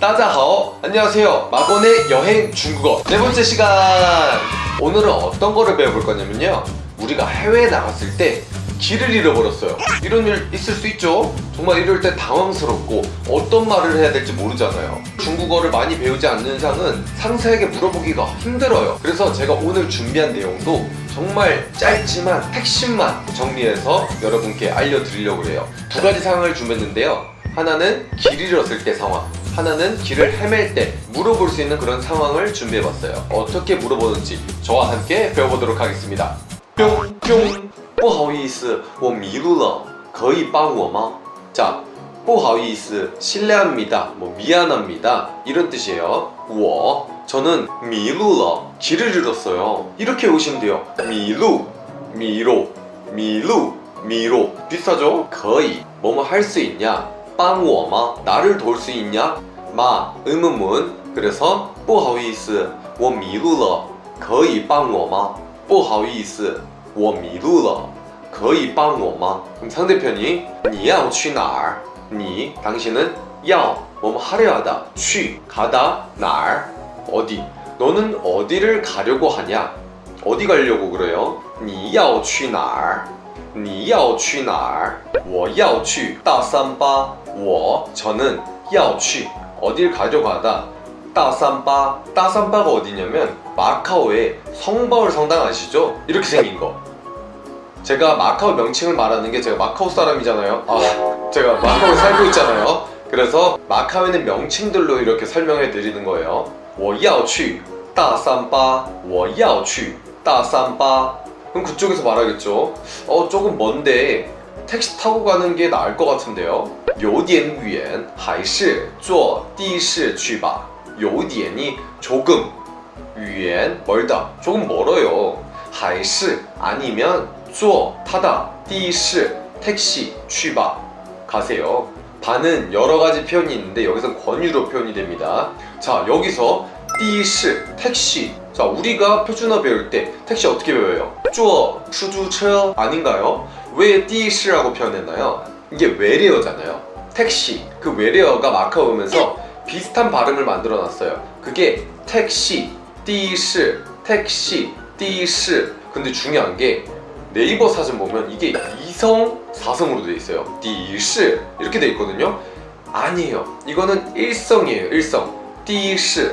따자하오. 안녕하세요. 마건의 여행 중국어. 네 번째 시간. 오늘은 어떤 거를 배워볼 거냐면요. 우리가 해외에 나갔을 때 길을 잃어버렸어요. 이런 일 있을 수 있죠. 정말 이럴 때 당황스럽고 어떤 말을 해야 될지 모르잖아요. 중국어를 많이 배우지 않는 상은 상사에게 물어보기가 힘들어요. 그래서 제가 오늘 준비한 내용도 정말 짧지만 핵심만 정리해서 여러분께 알려드리려고 해요. 두 가지 상황을 준비했는데요. 하나는 길 잃었을 때 상황 하나는 길을 헤맬 때 물어볼 수 있는 그런 상황을 준비해봤어요 어떻게 물어보는지 저와 함께 배워보도록 하겠습니다 뿅뿅 不好意思我迷路了可以帮我吗 자, 不好意思 실례합니다 뭐 미안합니다 이런 뜻이에요 我 저는 迷路了 길을 잃었어요 이렇게 오시면 돼요 迷路 미로 미루 미로 비슷하죠? 可以 뭐뭐 할 수 있냐 帮我吗 나를 도울 수 있냐 마 의문문 그래서 不好意思我迷路了可以帮我吗不好意思我迷路了可以帮我吗 그럼 상대편이 你要去哪儿你 당신은 要 뭐뭐 하려 하다 去 가다 哪儿 어디 너는 어디를 가려고 하냐 어디 가려고 그래요 你要去哪儿你要去哪儿我要去大三巴我 저는 要去 어딜 가려고 하다 따산바 따산바가 어디냐면 마카오의 성바울 성당 아시죠? 이렇게 생긴 거 제가 마카오 명칭을 말하는 게 제가 마카오 사람이잖아요 아 제가 마카오에 살고 있잖아요 그래서 마카오에는 명칭들로 이렇게 설명해 드리는 거예요 我要去大三巴我要去大三巴 그럼 그쪽에서 말하겠죠 어 조금 먼데 택시 타고 가는 게 나을 것 같은데요 有点远还是坐的士去吧有点이 조금 远 멀다 조금 멀어요 还是 아니면 坐 타다 的士 택시 去吧 가세요 반은 여러 가지 표현이 있는데 여기서 권유로 표현이 됩니다 자 여기서 的士 택시 자 우리가 표준어 배울 때 택시 어떻게 배워요? 坐 수주车아닌가요? 왜 띠시라고 표현했나요? 이게 외래어잖아요. 택시 그 외래어가 마카오면서 비슷한 발음을 만들어 놨어요. 그게 택시, 띠시, 택시, 띠시 근데 중요한 게 네이버 사진 보면 이게 2성, 4성으로 되어 있어요. 띠시 이렇게 되어 있거든요. 아니에요. 이거는 1성이에요. 1성. 띠시,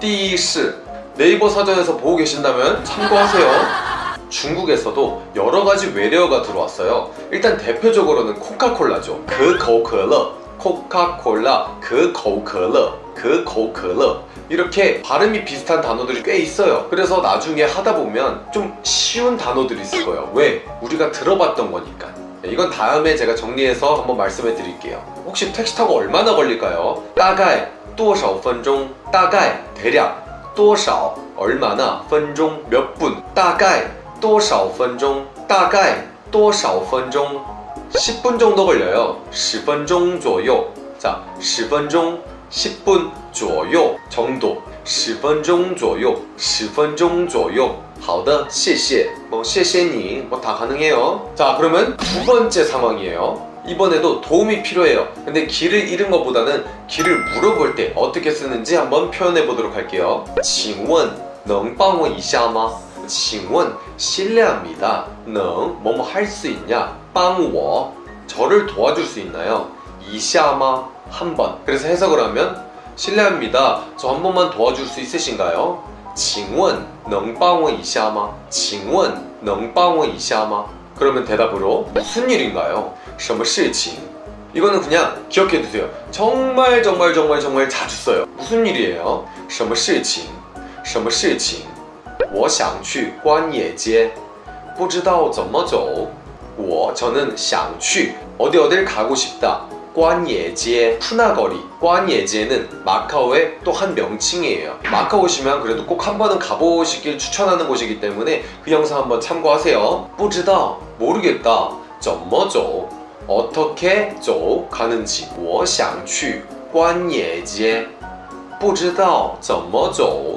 띠시 네이버 사전에서 보고 계신다면 참고하세요. 중국에서도 여러 가지 외래어가 들어왔어요 일단 대표적으로는 코카콜라죠 그 거우커러 코카콜라 그 거우커러 그 거우커러 이렇게 발음이 비슷한 단어들이 꽤 있어요 그래서 나중에 하다 보면 좀 쉬운 단어들이 있을 거예요 왜? 우리가 들어봤던 거니까 이건 다음에 제가 정리해서 한번 말씀해 드릴게요 혹시 택시 타고 얼마나 걸릴까요? 大概多少分钟大概 대략 多少 얼마나 分钟 몇분 大概 多少分钟大概多少分钟 10분 정도 걸려요 10分钟左右 자, 10分钟 10분 左右 정도 10分钟左右10分钟左右好的谢谢뭐谢谢你뭐 다 가능해요 자 그러면 두 번째 상황이에요 이번에도 도움이 필요해요 근데 길을 잃은 것보다는 길을 물어볼 때 어떻게 쓰는지 한번 표현해 보도록 할게요 请问能帮我一下吗 请问 실례합니다. 능 뭐뭐 할 수 있냐? 帮我 저를 도와줄 수 있나요? 이샤마 한번 그래서 해석을 하면 실례합니다. 저 한 번만 도와줄 수 있으신가요? 请问能帮我一下吗?请问能帮我一下吗? 그러면 대답으로 무슨 일인가요? 什么事情? 이거는 그냥 기억해 두세요. 정말 정말 정말 정말 자주 써요. 무슨 일이에요? 什么事情?什么事情? 我想去关野街不知道怎么走我 저는 想去 어디 어딜 가고 싶다 관예제 푸나거리 관예제는 마카오의 또 한 명칭이에요 마카오 오시면 그래도 꼭 한 번은 가보시길 추천하는 곳이기 때문에 그 영상 한번 참고하세요 不知道 모르겠다 怎么走 어떻게 走 가는지 我想去关野街不知道怎么走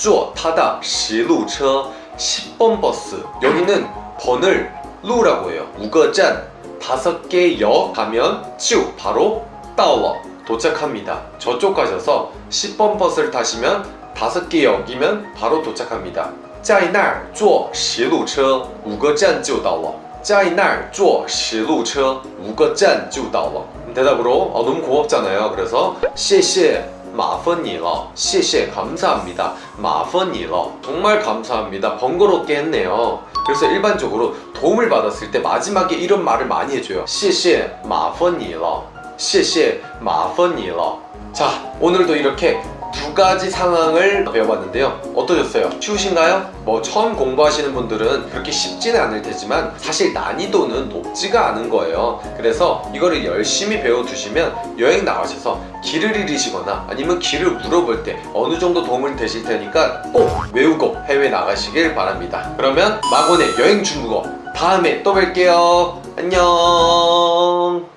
坐타다十路车 10번 버스 여기는 번을 루라고 해요. 5个站 다섯 개 역 가면 就 바로 到了 도착합니다. 저쪽 가셔서 10번 버스를 타시면 다섯 개 역이면 바로 도착합니다. 在那儿坐十路车五个站就到了.在那儿坐十路车五个站就到了. 대답으로 어, 너무 고맙잖아요. 그래서 谢谢 마펀이러. 시시에 감사합니다. 마펀이러. 정말 감사합니다. 번거롭게 했네요. 그래서 일반적으로 도움을 받았을 때 마지막에 이런 말을 많이 해줘요. 시시에 마펀이러. 시시에 마펀이러. 자 오늘도 이렇게 두 가지 상황을 배워봤는데요. 어떠셨어요? 쉬우신가요? 뭐 처음 공부하시는 분들은 그렇게 쉽지는 않을 테지만 사실 난이도는 높지가 않은 거예요. 그래서 이거를 열심히 배워두시면 여행 나가셔서 길을 잃으시거나 아니면 길을 물어볼 때 어느 정도 도움이 되실 테니까 꼭 외우고 해외 나가시길 바랍니다. 그러면 마곤의 여행 중국어 다음에 또 뵐게요. 안녕.